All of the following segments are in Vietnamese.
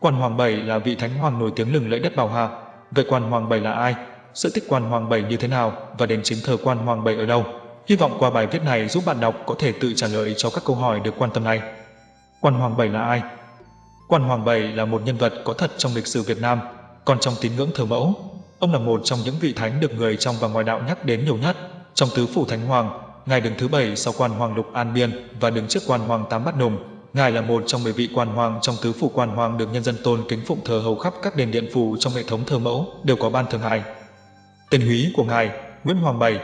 Quan Hoàng Bảy là vị thánh hoàng nổi tiếng lừng lẫy đất Bảo Hà. Vậy Quan Hoàng Bảy là ai? Sự tích Quan Hoàng Bảy như thế nào và đến chính thờ Quan Hoàng Bảy ở đâu? Hy vọng qua bài viết này giúp bạn đọc có thể tự trả lời cho các câu hỏi được quan tâm này. Quan Hoàng Bảy là ai? Quan Hoàng Bảy là một nhân vật có thật trong lịch sử Việt Nam, còn trong tín ngưỡng thờ mẫu. Ông là một trong những vị thánh được người trong và ngoài đạo nhắc đến nhiều nhất. Trong tứ phủ thánh hoàng, ngài đứng thứ bảy sau quan hoàng lục an biên và đứng trước quan hoàng tám bát nùng. Ngài là một trong 10 vị quan hoàng trong tứ phủ quan hoàng được nhân dân tôn kính phụng thờ hầu khắp các đền điện phủ trong hệ thống thờ mẫu đều có ban thường ngài. Tên húy của ngài Nguyễn Hoàng Bảy,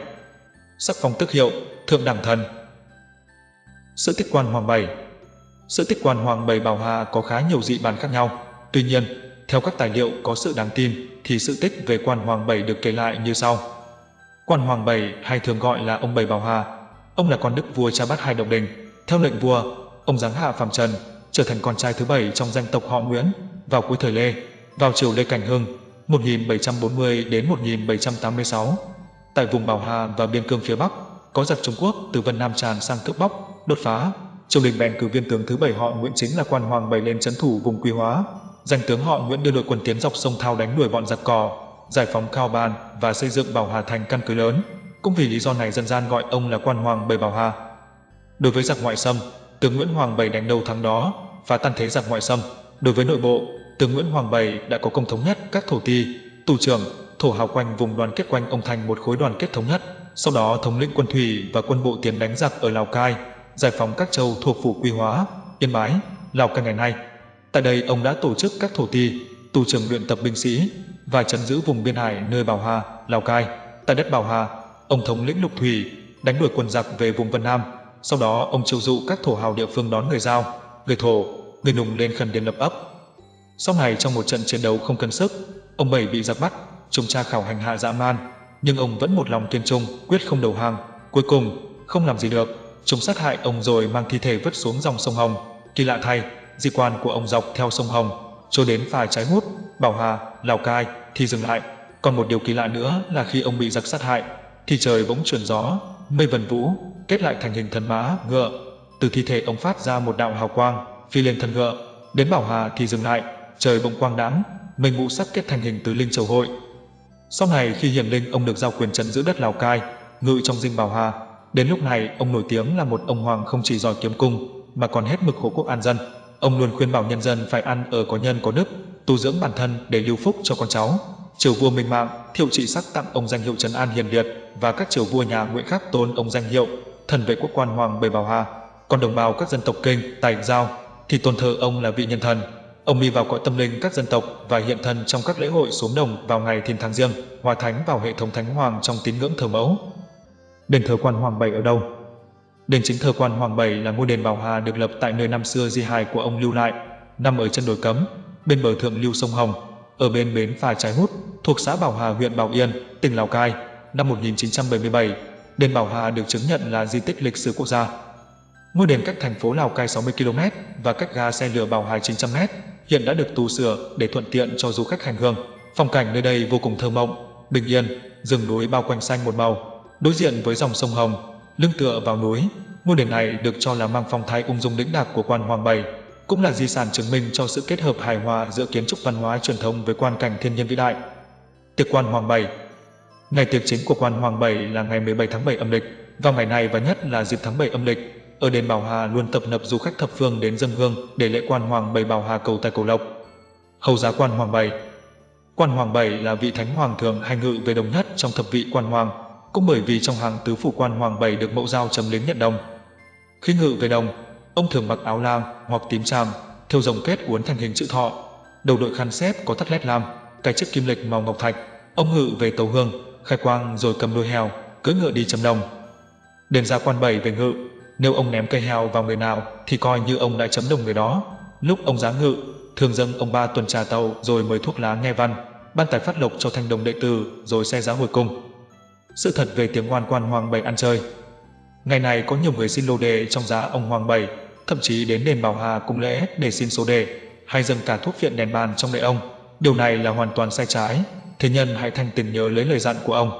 sắc phong tước hiệu thượng đẳng thần. Sự tích quan Hoàng Bảy Sự tích quan Hoàng Bảy Bảo Hà có khá nhiều dị bản khác nhau. Tuy nhiên, theo các tài liệu có sự đáng tin thì sự tích về quan Hoàng Bảy được kể lại như sau. Quan Hoàng Bảy hay thường gọi là ông Bảy Bảo Hà. Ông là con đức vua cha bát hai độc đình. Theo lệnh vua, ông giáng hạ phàm trần, trở thành con trai thứ bảy trong danh tộc họ Nguyễn vào cuối thời Lê, vào triều Lê Cảnh Hưng 1740 đến 1786. Tại vùng Bảo Hà và biên cương phía Bắc, có giặc Trung Quốc từ Vân Nam tràn sang cướp bóc, đột phá. Triều đình bèn cử viên tướng thứ bảy họ Nguyễn chính là quan hoàng bảy lên trấn thủ vùng Quy Hóa. Danh tướng họ Nguyễn đưa đội quân tiến dọc sông Thao đánh đuổi bọn giặc cò, giải phóng Cao Ban và xây dựng Bảo Hà thành căn cứ lớn. Cũng vì lý do này dân gian gọi ông là quan hoàng bảy Bảo Hà. Đối với giặc ngoại xâm, tướng Nguyễn Hoàng Bảy đánh đầu thắng đó, và tan thế giặc ngoại xâm. Đối với nội bộ, tướng Nguyễn Hoàng Bảy đã có công thống nhất các thổ ti, tù trưởng, thổ hào quanh vùng đoàn kết quanh ông thành một khối đoàn kết thống nhất. Sau đó thống lĩnh quân thủy và quân bộ tiến đánh giặc ở Lào Cai, giải phóng các châu thuộc phủ Quy Hóa, Yên Bái, Lào Cai ngày nay. Tại đây ông đã tổ chức các thổ ti, tù trưởng luyện tập binh sĩ và chấn giữ vùng biên hải nơi Bảo Hà, Lào Cai. Tại đất Bảo Hà, ông thống lĩnh lục thủy, đánh đuổi quân giặc về vùng Vân Nam. Sau đó ông chiêu dụ các thổ hào địa phương đón người Giao, người Thổ, người Nùng lên khẩn điền lập ấp. Sau này trong một trận chiến đấu không cân sức, ông Bảy bị giặc bắt, chúng tra khảo hành hạ dã man, nhưng ông vẫn một lòng kiên trung, quyết không đầu hàng. Cuối cùng, không làm gì được, chúng sát hại ông rồi mang thi thể vứt xuống dòng sông Hồng. Kỳ lạ thay, di quan của ông dọc theo sông Hồng, cho đến phải trái hút, Bảo Hà, Lào Cai thì dừng lại. Còn một điều kỳ lạ nữa là khi ông bị giặc sát hại, thì trời bỗng chuyển gió, mây vần vũ, kết lại thành hình thần mã, ngựa. Từ thi thể ông phát ra một đạo hào quang, phi lên thân ngựa. Đến Bảo Hà thì dừng lại, trời bỗng quang đãng, mây ngũ sắc kết thành hình tứ linh châu hội. Sau này khi hiển linh ông được giao quyền trấn giữ đất Lào Cai, ngự trong dinh Bảo Hà. Đến lúc này ông nổi tiếng là một ông hoàng không chỉ giỏi kiếm cung, mà còn hết mực hộ quốc an dân. Ông luôn khuyên bảo nhân dân phải ăn ở có nhân có đức, tu dưỡng bản thân để lưu phúc cho con cháu. Triều vua Minh Mạng, Thiệu Trị Sắc tặng ông danh hiệu Trấn An Hiền Liệt và các triều vua nhà Nguyễn khác tôn ông danh hiệu Thần vệ quốc quan hoàng Bảy Bảo Hà. Còn đồng bào các dân tộc Kinh, Tài, Giao thì tôn thờ ông là vị nhân thần. Ông đi vào cõi tâm linh các dân tộc và hiện thân trong các lễ hội xuống đồng vào ngày thiên tháng riêng, hòa thánh vào hệ thống thánh hoàng trong tín ngưỡng thờ mẫu. Đền thờ quan hoàng Bảy ở đâu? Đền chính thờ quan hoàng Bảy là ngôi đền Bảo Hà được lập tại nơi năm xưa di hài của ông lưu lại, nằm ở chân đồi cấm, bên bờ thượng lưu sông Hồng, ở bên bến phà Trái Hút, thuộc xã Bảo Hà huyện Bảo Yên, tỉnh Lào Cai, năm 1977. Đền Bảo Hà được chứng nhận là di tích lịch sử quốc gia. Ngôi đền cách thành phố Lào Cai 60 km và cách ga xe lửa Bảo Hà 900 m, hiện đã được tu sửa để thuận tiện cho du khách hành hương. Phong cảnh nơi đây vô cùng thơ mộng, bình yên, rừng núi bao quanh xanh một màu, đối diện với dòng sông Hồng, lưng tựa vào núi. Ngôi đền này được cho là mang phong thái ung dung lĩnh đạc của quan Hoàng Bảy, cũng là di sản chứng minh cho sự kết hợp hài hòa giữa kiến trúc văn hóa truyền thống với quan cảnh thiên nhiên vĩ đại. Tiệc quan Hoàng Bảy Ngày tiệc chính của quan Hoàng Bảy là ngày 17 tháng 7 âm lịch, vào ngày này và nhất là dịp tháng 7 âm lịch, ở đền Bảo Hà luôn tập nập du khách thập phương đến dân hương để lễ quan Hoàng Bảy Bảo Hà cầu tài cầu lộc. Hầu giá quan Hoàng Bảy Quan Hoàng Bảy là vị thánh hoàng thường hành ngự về đồng nhất trong thập vị quan hoàng, cũng bởi vì trong hàng tứ phủ quan Hoàng Bảy được mẫu giao chấm lính nhận đồng. Khi ngự về đồng, ông thường mặc áo lam hoặc tím tràm, thêu rồng kết uốn thành hình chữ thọ, đầu đội khăn xếp có thắt lét lam, cái chiếc kim lịch màu ngọc thạch. Ông ngự về tàu hương, khai quang rồi cầm đuôi heo, cưỡi ngựa đi chấm đồng. Đền ra quan bảy về ngự, nếu ông ném cây heo vào người nào thì coi như ông đã chấm đồng người đó. Lúc ông giá ngự, thường dâng ông ba tuần trà tàu rồi mời thuốc lá nghe văn, ban tài phát lộc cho thanh đồng đệ tử rồi xe giá hồi cung. Sự thật về tiếng ngoan quan Hoàng Bảy ăn chơi Ngày này có nhiều người xin lô đề trong giá ông Hoàng Bảy, thậm chí đến đền Bảo Hà cung lễ để xin số đề, hay dâng cả thuốc viện đèn bàn trong lễ ông. Điều này là hoàn toàn sai trái, thế nhân hãy thành tình nhớ lấy lời dặn của ông.